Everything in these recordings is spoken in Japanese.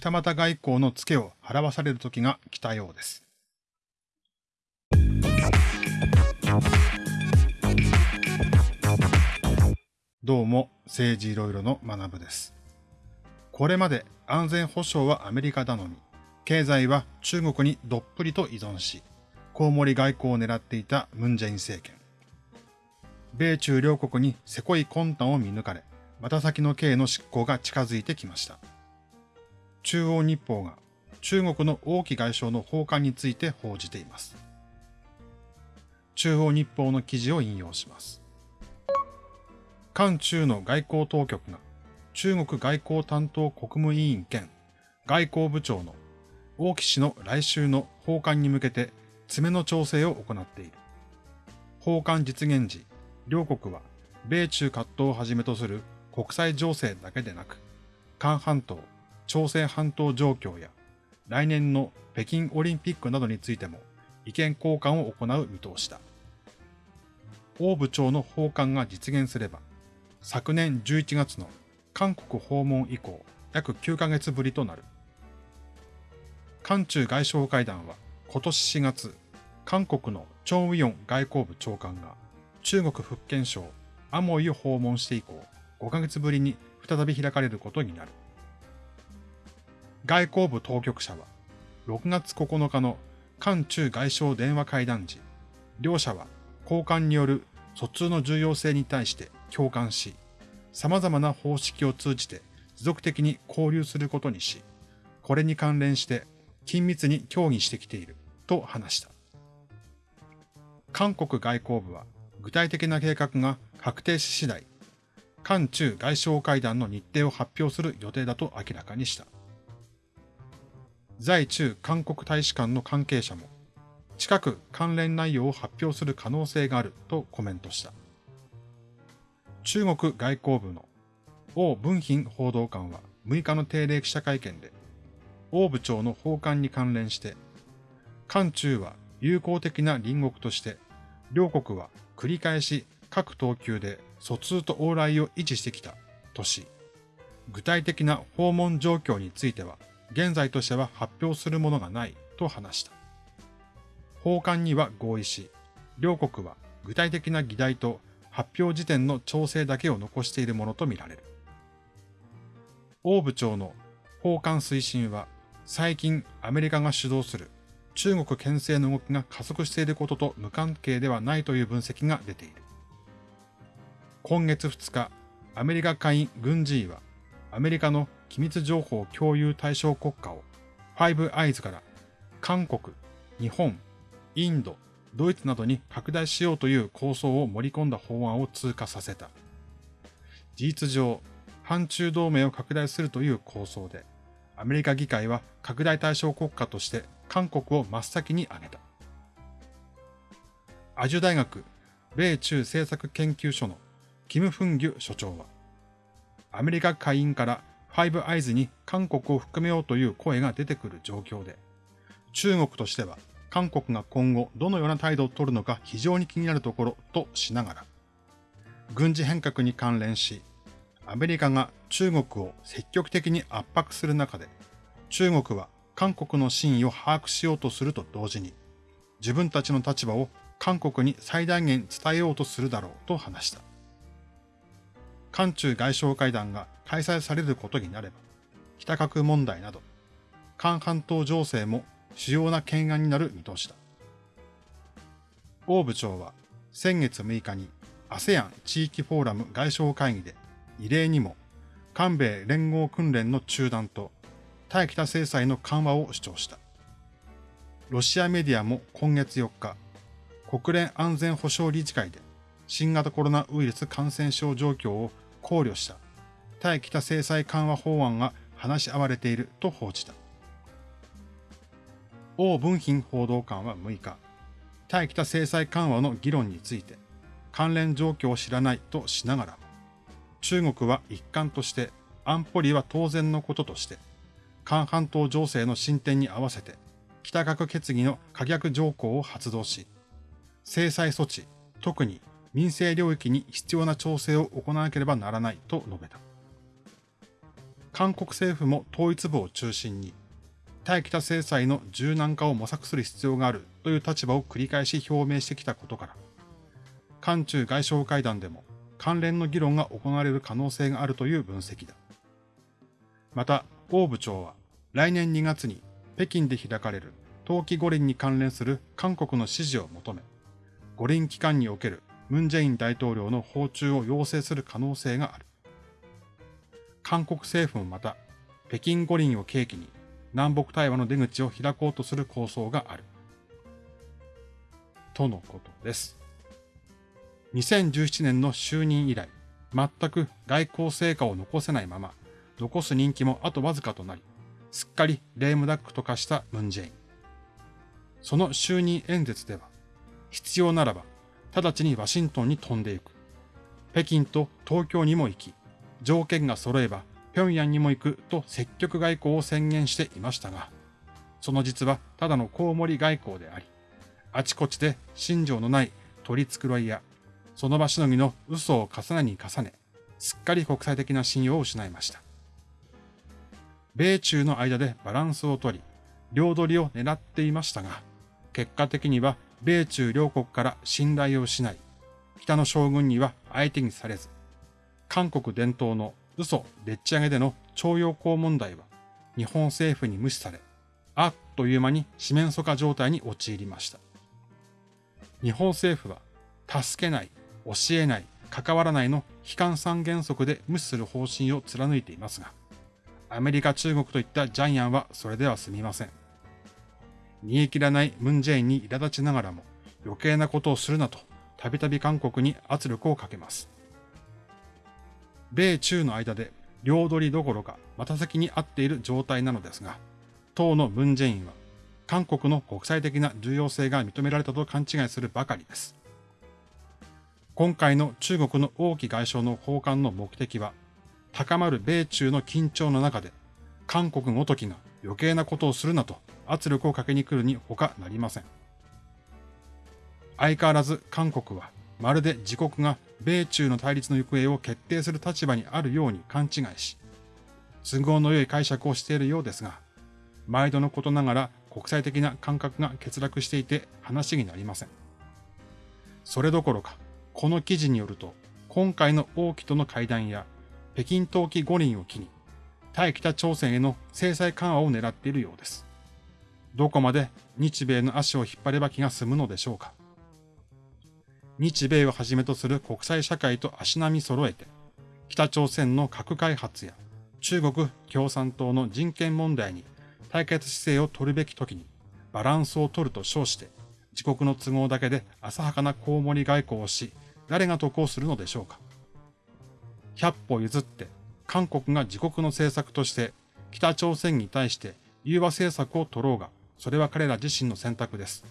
二股外交のツケを払わされる時が来たようです。どうも政治いろいろの学部です。これまで安全保障はアメリカ頼み、経済は中国にどっぷりと依存し、コウモリ外交を狙っていたムンジェイン政権。米中両国にせこい魂胆を見抜かれ、また先の刑の執行が近づいてきました。中央日報が中国の王毅外相の訪韓について報じています。中央日報の記事を引用します。韓中の外交当局が中国外交担当国務委員兼外交部長の王毅氏の来週の訪韓に向けて詰めの調整を行っている。訪韓実現時、両国は米中葛藤をはじめとする国際情勢だけでなく、韓半島、朝鮮半島状況や来年の北京オリンピックなどについても意見交換を行う見通しだ。王部長の訪韓が実現すれば、昨年11月の韓国訪問以降、約9ヶ月ぶりとなる。韓中外相会談は今年4月、韓国のチョン・ウィヨン外交部長官が中国福建省アモイを訪問して以降、5ヶ月ぶりに再び開かれることになる。外交部当局者は、6月9日の韓中外相電話会談時、両者は交換による疎通の重要性に対して共感し、様々な方式を通じて持続的に交流することにし、これに関連して緊密に協議してきていると話した。韓国外交部は具体的な計画が確定し次第、韓中外相会談の日程を発表する予定だと明らかにした。在中韓国大使館の関係者も、近く関連内容を発表する可能性があるとコメントした。中国外交部の王文賓報道官は6日の定例記者会見で、王部長の訪韓に関連して、韓中は友好的な隣国として、両国は繰り返し各等級で疎通と往来を維持してきたとし、具体的な訪問状況については、現在としては発表するものがないと話した。訪韓には合意し、両国は具体的な議題と発表時点の調整だけを残しているものとみられる。王部長の訪韓推進は最近アメリカが主導する中国牽制の動きが加速していることと無関係ではないという分析が出ている。今月2日、アメリカ下院軍事委はアメリカの機密情報共有対象国家をファイブアイズから韓国、日本、インド、ドイツなどに拡大しようという構想を盛り込んだ法案を通過させた。事実上、反中同盟を拡大するという構想で、アメリカ議会は拡大対象国家として韓国を真っ先に挙げた。アジュ大学米中政策研究所のキム・フンギュ所長は、アメリカ下院からファイブアイズに韓国を含めようという声が出てくる状況で、中国としては韓国が今後どのような態度を取るのか非常に気になるところとしながら、軍事変革に関連し、アメリカが中国を積極的に圧迫する中で、中国は韓国の真意を把握しようとすると同時に、自分たちの立場を韓国に最大限伝えようとするだろうと話した。韓中外相会談が開催されることになれば、北核問題など、韓半島情勢も主要な懸案になる見通しだ。王部長は先月6日に ASEAN 地域フォーラム外相会議で異例にも韓米連合訓練の中断と対北制裁の緩和を主張した。ロシアメディアも今月4日、国連安全保障理事会で新型コロナウイルス感染症状況を考慮した対北制裁緩和法案が話し合われていると報じた。王文賓報道官は6日、対北制裁緩和の議論について関連状況を知らないとしながら、中国は一貫として安保理は当然のこととして、韓半島情勢の進展に合わせて北核決議の可逆条項を発動し、制裁措置、特に民生領域に必要な調整を行わなければならないと述べた。韓国政府も統一部を中心に、対北制裁の柔軟化を模索する必要があるという立場を繰り返し表明してきたことから、韓中外相会談でも関連の議論が行われる可能性があるという分析だ。また、王部長は来年2月に北京で開かれる冬季五輪に関連する韓国の支持を求め、五輪期間におけるムン・ジェイン大統領の訪中を要請する可能性がある。韓国政府もまた、北京五輪を契機に南北対話の出口を開こうとする構想がある。とのことです。2017年の就任以来、全く外交成果を残せないまま、残す人気もあとわずかとなり、すっかりレームダックと化したムンジェイン。その就任演説では、必要ならば、直ちにワシントンに飛んでいく。北京と東京にも行き、条件が揃えば平壌にも行くと積極外交を宣言していましたが、その実はただのコウモリ外交であり、あちこちで信条のない取り繕いや、その場しのぎの嘘を重ねに重ね、すっかり国際的な信用を失いました。米中の間でバランスをとり、両取りを狙っていましたが、結果的には米中両国から信頼を失い、北の将軍には相手にされず、韓国伝統の嘘でっち上げでの徴用工問題は日本政府に無視され、あっという間に四面楚歌状態に陥りました。日本政府は、助けない、教えない、関わらないの悲観三原則で無視する方針を貫いていますが、アメリカ、中国といったジャイアンはそれでは済みません。煮え切らないムンジェインに苛立ちながらも余計なことをするなとたびたび韓国に圧力をかけます。米中の間で両取りどころか股先に合っている状態なのですが、当のムンジェインは韓国の国際的な重要性が認められたと勘違いするばかりです。今回の中国の王毅外相の訪韓の目的は、高まる米中の緊張の中で、韓国ごときが余計なことをするなと圧力をかけに来るに他なりません。相変わらず韓国はまるで自国が米中の対立の行方を決定する立場にあるように勘違いし、都合の良い解釈をしているようですが、毎度のことながら国際的な感覚が欠落していて話になりません。それどころか、この記事によると、今回の王毅との会談や北京冬季五輪を機に、対北朝鮮への制裁緩和を狙っているようです。どこまで日米の足を引っ張れば気が済むのでしょうか。日米をはじめとする国際社会と足並み揃えて、北朝鮮の核開発や中国共産党の人権問題に対決姿勢を取るべき時にバランスを取ると称して、自国の都合だけで浅はかなコウモリ外交をし、誰が得をするのでしょうか。100歩譲って韓国が自国の政策として北朝鮮に対して融和政策を取ろうが、それは彼ら自身の選択です。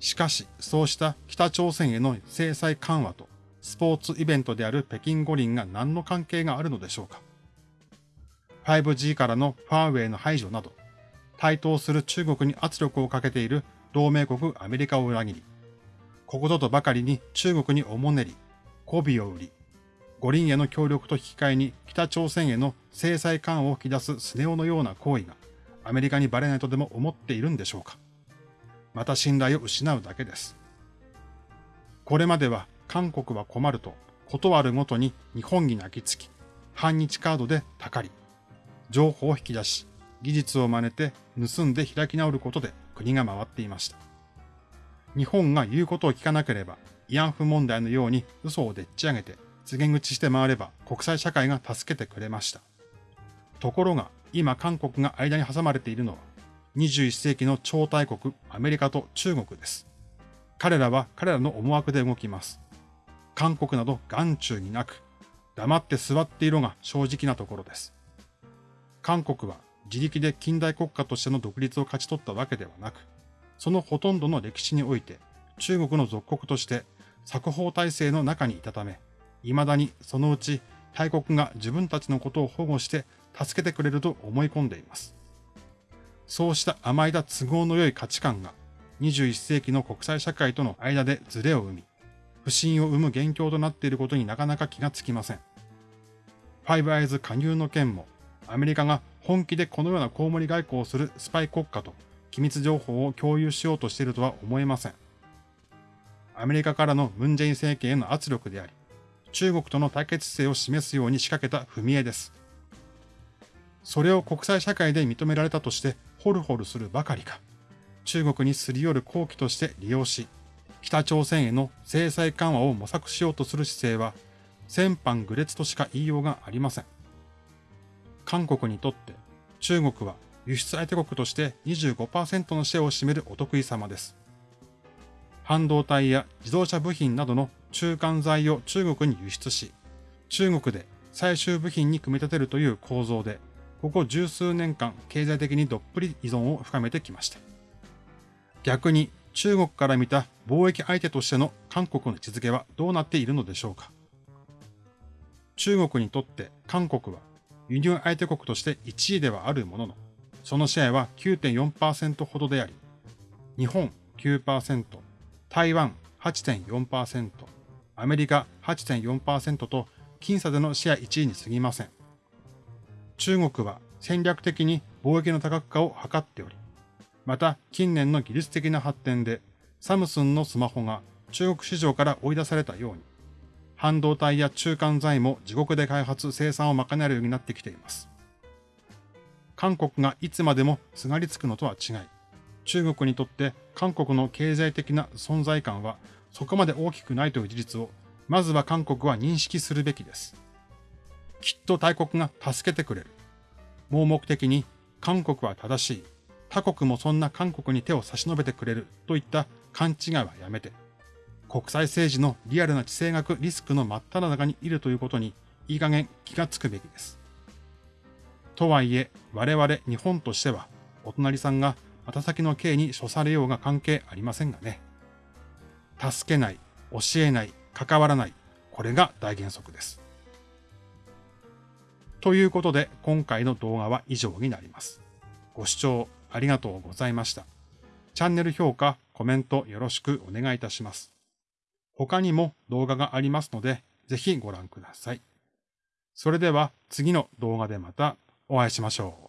しかし、そうした北朝鮮への制裁緩和とスポーツイベントである北京五輪が何の関係があるのでしょうか 5G からのファーウェイの排除など、対等する中国に圧力をかけている同盟国アメリカを裏切り、ここぞとばかりに中国におもねり、媚びを売り、五輪への協力と引き換えに北朝鮮への制裁緩和を引き出すスネ夫のような行為がアメリカにバレないとでも思っているんでしょうか？また信頼を失うだけです。これまでは韓国は困ると断るごとに日本に泣きつき、反日カードでたかり、情報を引き出し、技術を真似て盗んで開き直ることで国が回っていました。日本が言うことを聞かなければ、慰安婦問題のように嘘をでっち上げて告げ口して回れば国際社会が助けてくれました。ところが今韓国が間に挟まれているのは21世紀の超大国アメリカと中国です。彼らは彼らの思惑で動きます。韓国など眼中になく、黙って座っていろが正直なところです。韓国は自力で近代国家としての独立を勝ち取ったわけではなく、そのほとんどの歴史において中国の属国として作法体制の中にいたため、未だにそのうち大国が自分たちのことを保護して助けてくれると思い込んでいます。そうした甘いだ都合の良い価値観が21世紀の国際社会との間でズレを生み、不信を生む元凶となっていることになかなか気がつきません。ファイブアイズ加入の件も、アメリカが本気でこのようなコウモリ外交をするスパイ国家と機密情報を共有しようとしているとは思えません。アメリカからのムン・ジェイン政権への圧力であり、中国との対決姿勢を示すように仕掛けた踏み絵です。それを国際社会で認められたとしてホルホルするばかりか、中国にすり寄る好機として利用し、北朝鮮への制裁緩和を模索しようとする姿勢は、先般愚劣としか言いようがありません。韓国にとって中国は輸出相手国として25%のシェアを占めるお得意様です。半導体や自動車部品などの中間材を中国に輸出し、中国で最終部品に組み立てるという構造で、ここ十数年間経済的にどっぷり依存を深めてきました。逆に中国から見た貿易相手としての韓国の位置づけはどうなっているのでしょうか。中国にとって韓国は輸入相手国として1位ではあるものの、そのシェアは9.4%ほどであり、日本9%、台湾8.4%、アメリカ8.4%と僅差でのシェア1位に過ぎません。中国は戦略的に貿易の多角化を図っており、また近年の技術的な発展でサムスンのスマホが中国市場から追い出されたように、半導体や中間材も自国で開発、生産を賄えるようになってきています。韓国がいつまでもすがりつくのとは違い、中国にとって韓国の経済的な存在感はそこまで大きくないという事実を、まずは韓国は認識するべきです。きっと大国が助けてくれる。盲目的に韓国は正しい。他国もそんな韓国に手を差し伸べてくれるといった勘違いはやめて、国際政治のリアルな地政学リスクの真っ只中にいるということにいい加減気がつくべきです。とはいえ、我々日本としては、お隣さんがま先の刑に処されようが関係ありませんがね。助けない、教えない、関わらない、これが大原則です。ということで、今回の動画は以上になります。ご視聴ありがとうございました。チャンネル評価、コメントよろしくお願いいたします。他にも動画がありますので、ぜひご覧ください。それでは次の動画でまたお会いしましょう。